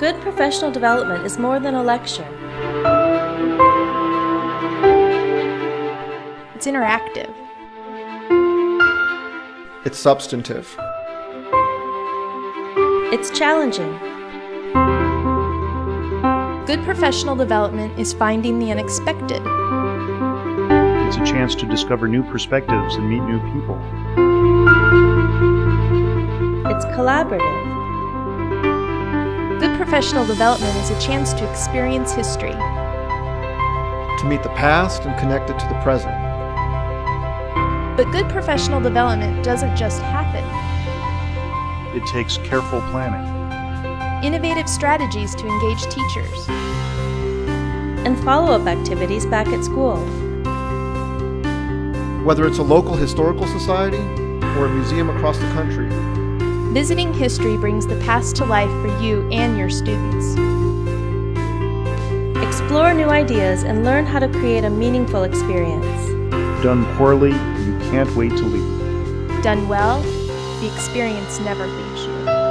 Good professional development is more than a lecture. It's interactive. It's substantive. It's challenging. Good professional development is finding the unexpected. It's a chance to discover new perspectives and meet new people. It's collaborative. Good professional development is a chance to experience history. To meet the past and connect it to the present. But good professional development doesn't just happen. It takes careful planning. Innovative strategies to engage teachers. And follow-up activities back at school. Whether it's a local historical society or a museum across the country. Visiting history brings the past to life for you and your students. Explore new ideas and learn how to create a meaningful experience. Done poorly, you can't wait to leave. Done well, the experience never leaves you.